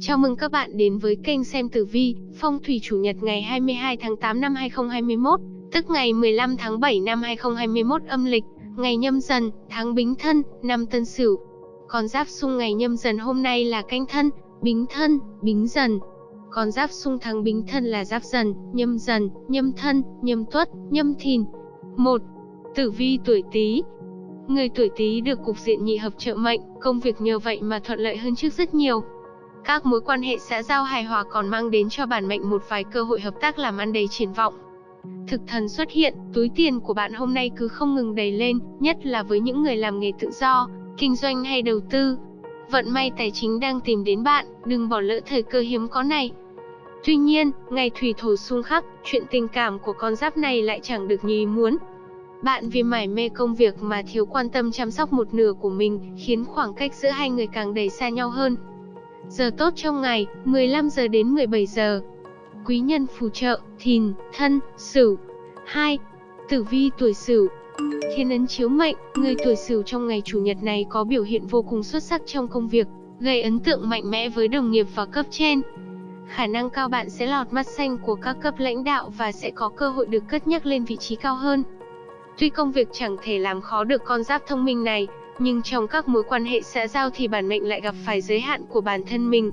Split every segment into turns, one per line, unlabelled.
Chào mừng các bạn đến với kênh xem tử vi, phong thủy chủ nhật ngày 22 tháng 8 năm 2021, tức ngày 15 tháng 7 năm 2021 âm lịch, ngày nhâm dần, tháng bính thân, năm tân sửu. Con giáp xung ngày nhâm dần hôm nay là canh thân, bính thân, bính dần. Con giáp xung tháng bính thân là giáp dần, nhâm dần, nhâm thân, nhâm tuất, nhâm thìn. 1. Tử vi tuổi Tý. Người tuổi Tý được cục diện nhị hợp trợ mệnh, công việc nhờ vậy mà thuận lợi hơn trước rất nhiều. Các mối quan hệ xã giao hài hòa còn mang đến cho bản mệnh một vài cơ hội hợp tác làm ăn đầy triển vọng. Thực thần xuất hiện, túi tiền của bạn hôm nay cứ không ngừng đầy lên, nhất là với những người làm nghề tự do, kinh doanh hay đầu tư. Vận may tài chính đang tìm đến bạn, đừng bỏ lỡ thời cơ hiếm có này. Tuy nhiên, ngày thủy thổ xung khắc, chuyện tình cảm của con giáp này lại chẳng được như ý muốn. Bạn vì mải mê công việc mà thiếu quan tâm chăm sóc một nửa của mình, khiến khoảng cách giữa hai người càng đầy xa nhau hơn. Giờ tốt trong ngày, 15 giờ đến 17 giờ. Quý nhân phù trợ, thìn, thân, sửu. 2. Tử vi tuổi sửu. Thiên ấn chiếu mệnh, người tuổi sửu trong ngày chủ nhật này có biểu hiện vô cùng xuất sắc trong công việc, gây ấn tượng mạnh mẽ với đồng nghiệp và cấp trên. Khả năng cao bạn sẽ lọt mắt xanh của các cấp lãnh đạo và sẽ có cơ hội được cất nhắc lên vị trí cao hơn. Tuy công việc chẳng thể làm khó được con giáp thông minh này, nhưng trong các mối quan hệ xã giao thì bản mệnh lại gặp phải giới hạn của bản thân mình.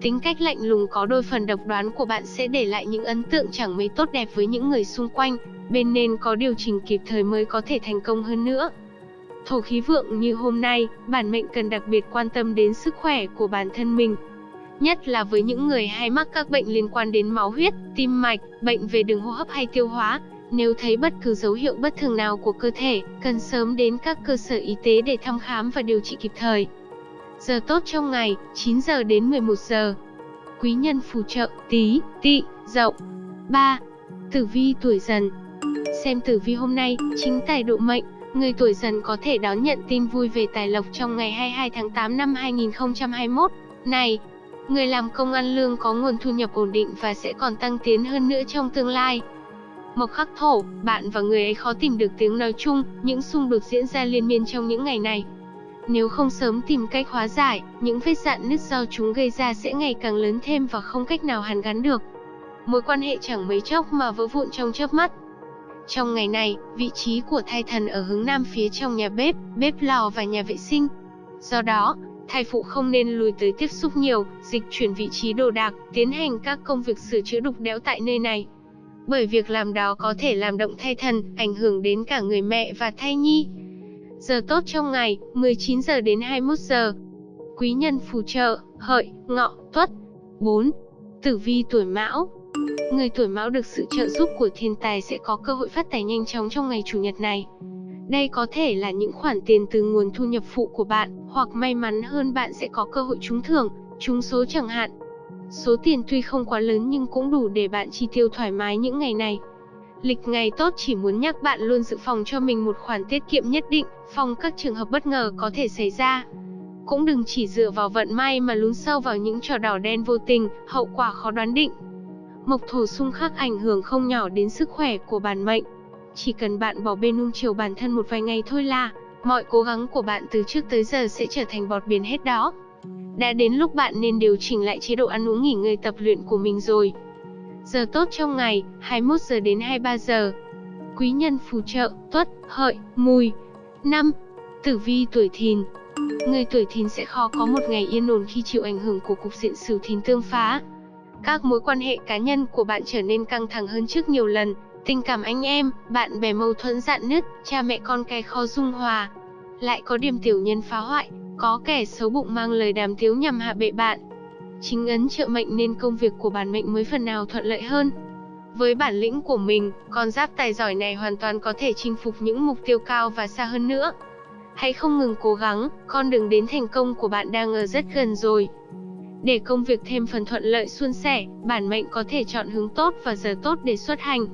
Tính cách lạnh lùng có đôi phần độc đoán của bạn sẽ để lại những ấn tượng chẳng mấy tốt đẹp với những người xung quanh, bên nên có điều chỉnh kịp thời mới có thể thành công hơn nữa. Thổ khí vượng như hôm nay, bản mệnh cần đặc biệt quan tâm đến sức khỏe của bản thân mình. Nhất là với những người hay mắc các bệnh liên quan đến máu huyết, tim mạch, bệnh về đường hô hấp hay tiêu hóa, nếu thấy bất cứ dấu hiệu bất thường nào của cơ thể, cần sớm đến các cơ sở y tế để thăm khám và điều trị kịp thời. Giờ tốt trong ngày, 9 giờ đến 11 giờ. Quý nhân phù trợ, tí, tị, dậu. 3. Tử vi tuổi dần Xem tử vi hôm nay, chính tài độ mệnh, người tuổi dần có thể đón nhận tin vui về tài lộc trong ngày 22 tháng 8 năm 2021. Này, người làm công ăn lương có nguồn thu nhập ổn định và sẽ còn tăng tiến hơn nữa trong tương lai. Mộc khắc thổ, bạn và người ấy khó tìm được tiếng nói chung, những xung đột diễn ra liên miên trong những ngày này. Nếu không sớm tìm cách hóa giải, những vết dạn nứt do chúng gây ra sẽ ngày càng lớn thêm và không cách nào hàn gắn được. Mối quan hệ chẳng mấy chốc mà vỡ vụn trong chớp mắt. Trong ngày này, vị trí của thai thần ở hướng nam phía trong nhà bếp, bếp lò và nhà vệ sinh. Do đó, thai phụ không nên lùi tới tiếp xúc nhiều, dịch chuyển vị trí đồ đạc, tiến hành các công việc sửa chữa đục đẽo tại nơi này bởi việc làm đó có thể làm động thai thần, ảnh hưởng đến cả người mẹ và thai nhi. Giờ tốt trong ngày, 19 giờ đến 21 giờ. Quý nhân phù trợ, hợi, ngọ, tuất. 4. Tử vi tuổi mão Người tuổi mão được sự trợ giúp của thiên tài sẽ có cơ hội phát tài nhanh chóng trong ngày chủ nhật này. Đây có thể là những khoản tiền từ nguồn thu nhập phụ của bạn, hoặc may mắn hơn bạn sẽ có cơ hội trúng thưởng, trúng số chẳng hạn. Số tiền tuy không quá lớn nhưng cũng đủ để bạn chi tiêu thoải mái những ngày này. Lịch ngày tốt chỉ muốn nhắc bạn luôn dự phòng cho mình một khoản tiết kiệm nhất định, phòng các trường hợp bất ngờ có thể xảy ra. Cũng đừng chỉ dựa vào vận may mà lún sâu vào những trò đỏ đen vô tình, hậu quả khó đoán định. Mộc thổ xung khắc ảnh hưởng không nhỏ đến sức khỏe của bản mệnh. Chỉ cần bạn bỏ bê nung chiều bản thân một vài ngày thôi là, mọi cố gắng của bạn từ trước tới giờ sẽ trở thành bọt biển hết đó. Đã đến lúc bạn nên điều chỉnh lại chế độ ăn uống nghỉ ngơi tập luyện của mình rồi. Giờ tốt trong ngày, 21 giờ đến 23 giờ. Quý nhân phù trợ, tuất, hợi, mùi. 5. Tử vi tuổi thìn Người tuổi thìn sẽ khó có một ngày yên ổn khi chịu ảnh hưởng của cục diện sửu thìn tương phá. Các mối quan hệ cá nhân của bạn trở nên căng thẳng hơn trước nhiều lần, tình cảm anh em, bạn bè mâu thuẫn dạn nứt, cha mẹ con cái khó dung hòa. Lại có điểm tiểu nhân phá hoại, có kẻ xấu bụng mang lời đàm tiếu nhằm hạ bệ bạn. Chính ấn trợ mệnh nên công việc của bản mệnh mới phần nào thuận lợi hơn. Với bản lĩnh của mình, con giáp tài giỏi này hoàn toàn có thể chinh phục những mục tiêu cao và xa hơn nữa. Hãy không ngừng cố gắng, con đường đến thành công của bạn đang ở rất gần rồi. Để công việc thêm phần thuận lợi suôn sẻ, bản mệnh có thể chọn hướng tốt và giờ tốt để xuất hành.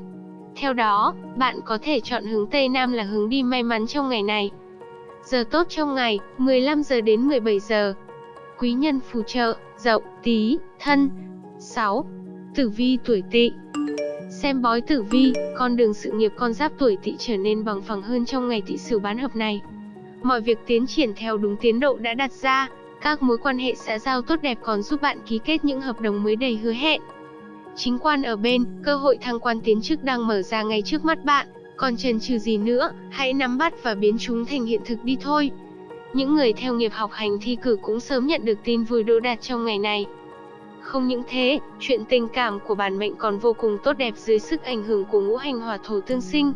Theo đó, bạn có thể chọn hướng Tây Nam là hướng đi may mắn trong ngày này. Giờ tốt trong ngày, 15 giờ đến 17 giờ. Quý nhân phù trợ, dậu, tí, thân. 6. Tử vi tuổi tỵ Xem bói tử vi, con đường sự nghiệp con giáp tuổi tỵ trở nên bằng phẳng hơn trong ngày tỵ sửu bán hợp này. Mọi việc tiến triển theo đúng tiến độ đã đặt ra, Các mối quan hệ xã giao tốt đẹp còn giúp bạn ký kết những hợp đồng mới đầy hứa hẹn. Chính quan ở bên, cơ hội thăng quan tiến chức đang mở ra ngay trước mắt bạn, còn chần chừ gì nữa, hãy nắm bắt và biến chúng thành hiện thực đi thôi. Những người theo nghiệp học hành thi cử cũng sớm nhận được tin vui đỗ đạt trong ngày này. Không những thế, chuyện tình cảm của bản mệnh còn vô cùng tốt đẹp dưới sức ảnh hưởng của ngũ hành hỏa thổ tương sinh.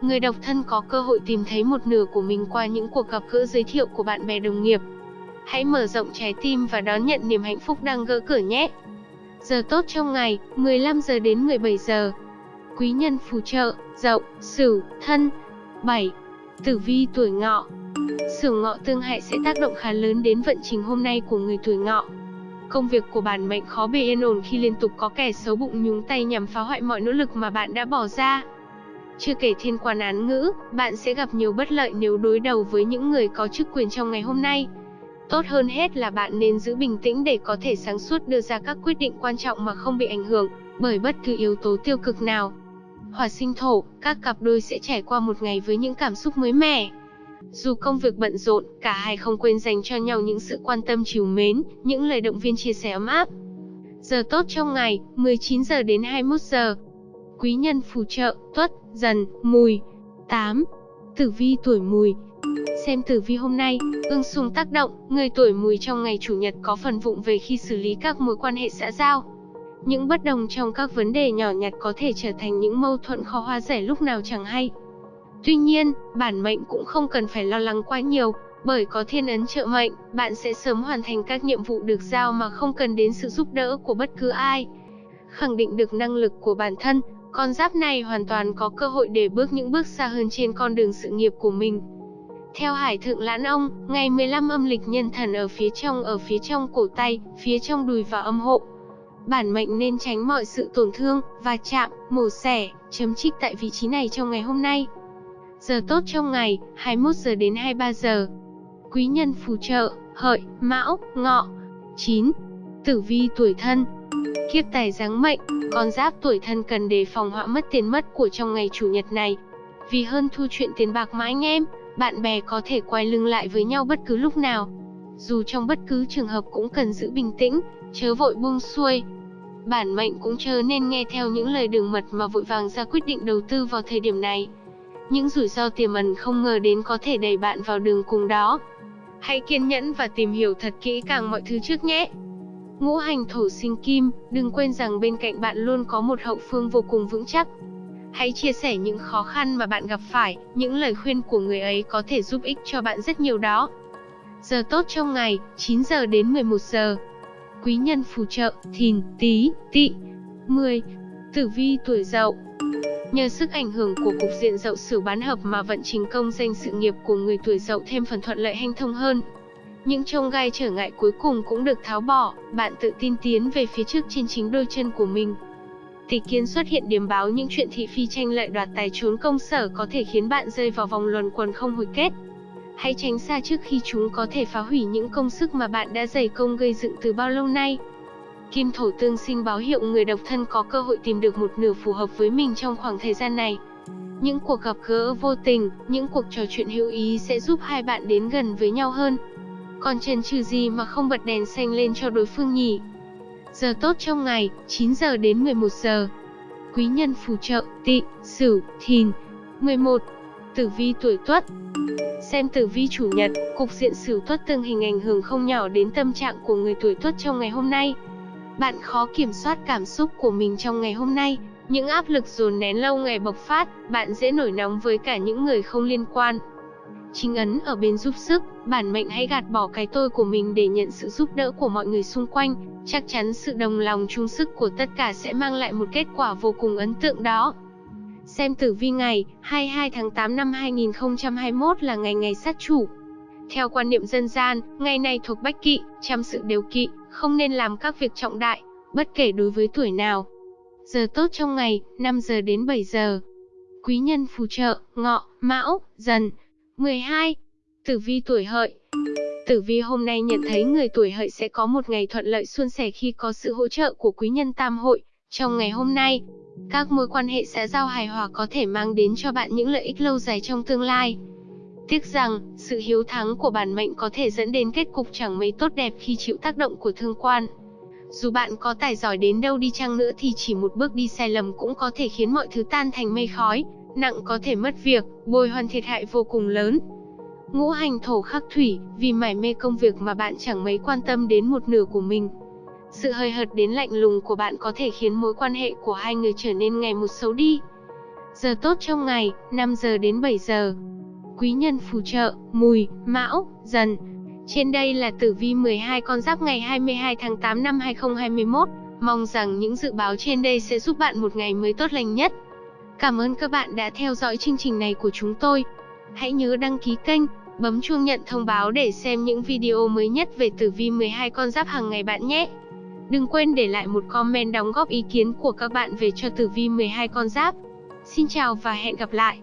Người độc thân có cơ hội tìm thấy một nửa của mình qua những cuộc gặp gỡ giới thiệu của bạn bè đồng nghiệp. Hãy mở rộng trái tim và đón nhận niềm hạnh phúc đang gỡ cửa nhé. Giờ tốt trong ngày, 15 giờ đến 17 giờ. Quý nhân phù trợ, Dậu, Sửu, Thân. 7. Tử vi tuổi Ngọ. Sửu Ngọ tương hại sẽ tác động khá lớn đến vận trình hôm nay của người tuổi Ngọ. Công việc của bản mệnh khó bề yên ổn khi liên tục có kẻ xấu bụng nhúng tay nhằm phá hoại mọi nỗ lực mà bạn đã bỏ ra. Chưa kể thiên quan án ngữ, bạn sẽ gặp nhiều bất lợi nếu đối đầu với những người có chức quyền trong ngày hôm nay. Tốt hơn hết là bạn nên giữ bình tĩnh để có thể sáng suốt đưa ra các quyết định quan trọng mà không bị ảnh hưởng bởi bất cứ yếu tố tiêu cực nào. Hỏa sinh thổ, các cặp đôi sẽ trải qua một ngày với những cảm xúc mới mẻ. Dù công việc bận rộn, cả hai không quên dành cho nhau những sự quan tâm chiều mến, những lời động viên chia sẻ ấm áp. Giờ tốt trong ngày, 19 giờ đến 21 giờ. Quý nhân phù trợ, tuất, dần, mùi. 8. Tử vi tuổi mùi, Xem tử vi hôm nay, ương xung tác động, người tuổi mùi trong ngày chủ nhật có phần vụng về khi xử lý các mối quan hệ xã giao. Những bất đồng trong các vấn đề nhỏ nhặt có thể trở thành những mâu thuẫn khó hóa giải lúc nào chẳng hay. Tuy nhiên, bản mệnh cũng không cần phải lo lắng quá nhiều, bởi có thiên ấn trợ mệnh, bạn sẽ sớm hoàn thành các nhiệm vụ được giao mà không cần đến sự giúp đỡ của bất cứ ai. Khẳng định được năng lực của bản thân, con giáp này hoàn toàn có cơ hội để bước những bước xa hơn trên con đường sự nghiệp của mình. Theo Hải Thượng Lãn Ông, ngày 15 âm lịch nhân thần ở phía trong ở phía trong cổ tay, phía trong đùi và âm hộ. Bản mệnh nên tránh mọi sự tổn thương, và chạm, mổ xẻ, chấm trích tại vị trí này trong ngày hôm nay. Giờ tốt trong ngày, 21 giờ đến 23 giờ. Quý nhân phù trợ, hợi, mão, ngọ. 9. Tử vi tuổi thân Kiếp tài giáng mệnh, con giáp tuổi thân cần đề phòng họa mất tiền mất của trong ngày chủ nhật này. Vì hơn thu chuyện tiền bạc mà anh em, bạn bè có thể quay lưng lại với nhau bất cứ lúc nào. Dù trong bất cứ trường hợp cũng cần giữ bình tĩnh, chớ vội buông xuôi. Bản mệnh cũng chớ nên nghe theo những lời đường mật mà vội vàng ra quyết định đầu tư vào thời điểm này. Những rủi ro tiềm ẩn không ngờ đến có thể đẩy bạn vào đường cùng đó. Hãy kiên nhẫn và tìm hiểu thật kỹ càng mọi thứ trước nhé. Ngũ hành thổ sinh kim, đừng quên rằng bên cạnh bạn luôn có một hậu phương vô cùng vững chắc. Hãy chia sẻ những khó khăn mà bạn gặp phải, những lời khuyên của người ấy có thể giúp ích cho bạn rất nhiều đó. Giờ tốt trong ngày, 9 giờ đến 11 giờ. Quý nhân phù trợ, thìn, tí, tỵ. 10. Tử vi tuổi dậu Nhờ sức ảnh hưởng của cục diện dậu sửu bán hợp mà vận trình công danh sự nghiệp của người tuổi dậu thêm phần thuận lợi hanh thông hơn. Những trông gai trở ngại cuối cùng cũng được tháo bỏ, bạn tự tin tiến về phía trước trên chính đôi chân của mình. Tỷ kiến xuất hiện điểm báo những chuyện thị phi tranh lợi đoạt tài trốn công sở có thể khiến bạn rơi vào vòng luẩn quẩn không hồi kết. Hãy tránh xa trước khi chúng có thể phá hủy những công sức mà bạn đã dày công gây dựng từ bao lâu nay. Kim thổ tương sinh báo hiệu người độc thân có cơ hội tìm được một nửa phù hợp với mình trong khoảng thời gian này. Những cuộc gặp gỡ vô tình, những cuộc trò chuyện hữu ý sẽ giúp hai bạn đến gần với nhau hơn. Còn chần chừ gì mà không bật đèn xanh lên cho đối phương nhỉ? Giờ tốt trong ngày, 9 giờ đến 11 giờ. Quý nhân phù trợ, tị, sửu, thìn. 11. Tử vi tuổi tuất Xem tử vi chủ nhật, cục diện sửu tuất tương hình ảnh hưởng không nhỏ đến tâm trạng của người tuổi tuất trong ngày hôm nay. Bạn khó kiểm soát cảm xúc của mình trong ngày hôm nay, những áp lực dồn nén lâu ngày bộc phát, bạn dễ nổi nóng với cả những người không liên quan. Chính ấn ở bên giúp sức, bản mệnh hãy gạt bỏ cái tôi của mình để nhận sự giúp đỡ của mọi người xung quanh, chắc chắn sự đồng lòng chung sức của tất cả sẽ mang lại một kết quả vô cùng ấn tượng đó. Xem tử vi ngày 22 tháng 8 năm 2021 là ngày ngày sát chủ. Theo quan niệm dân gian, ngày này thuộc bách kỵ, trăm sự đều kỵ, không nên làm các việc trọng đại, bất kể đối với tuổi nào. Giờ tốt trong ngày, 5 giờ đến 7 giờ. Quý nhân phù trợ, ngọ, mão, dần. 12. Tử vi tuổi hợi Tử vi hôm nay nhận thấy người tuổi hợi sẽ có một ngày thuận lợi suôn sẻ khi có sự hỗ trợ của quý nhân tam hội. Trong ngày hôm nay, các mối quan hệ xã giao hài hòa có thể mang đến cho bạn những lợi ích lâu dài trong tương lai. Tiếc rằng, sự hiếu thắng của bản mệnh có thể dẫn đến kết cục chẳng mấy tốt đẹp khi chịu tác động của thương quan. Dù bạn có tài giỏi đến đâu đi chăng nữa thì chỉ một bước đi sai lầm cũng có thể khiến mọi thứ tan thành mây khói, nặng có thể mất việc, bồi hoàn thiệt hại vô cùng lớn. Ngũ hành thổ khắc thủy, vì mải mê công việc mà bạn chẳng mấy quan tâm đến một nửa của mình. Sự hơi hợt đến lạnh lùng của bạn có thể khiến mối quan hệ của hai người trở nên ngày một xấu đi. Giờ tốt trong ngày, 5 giờ đến 7 giờ. Quý nhân phù trợ, mùi, mão, dần. Trên đây là tử vi 12 con giáp ngày 22 tháng 8 năm 2021. Mong rằng những dự báo trên đây sẽ giúp bạn một ngày mới tốt lành nhất. Cảm ơn các bạn đã theo dõi chương trình này của chúng tôi. Hãy nhớ đăng ký kênh, bấm chuông nhận thông báo để xem những video mới nhất về tử vi 12 con giáp hàng ngày bạn nhé. Đừng quên để lại một comment đóng góp ý kiến của các bạn về cho tử vi 12 con giáp. Xin chào và hẹn gặp lại.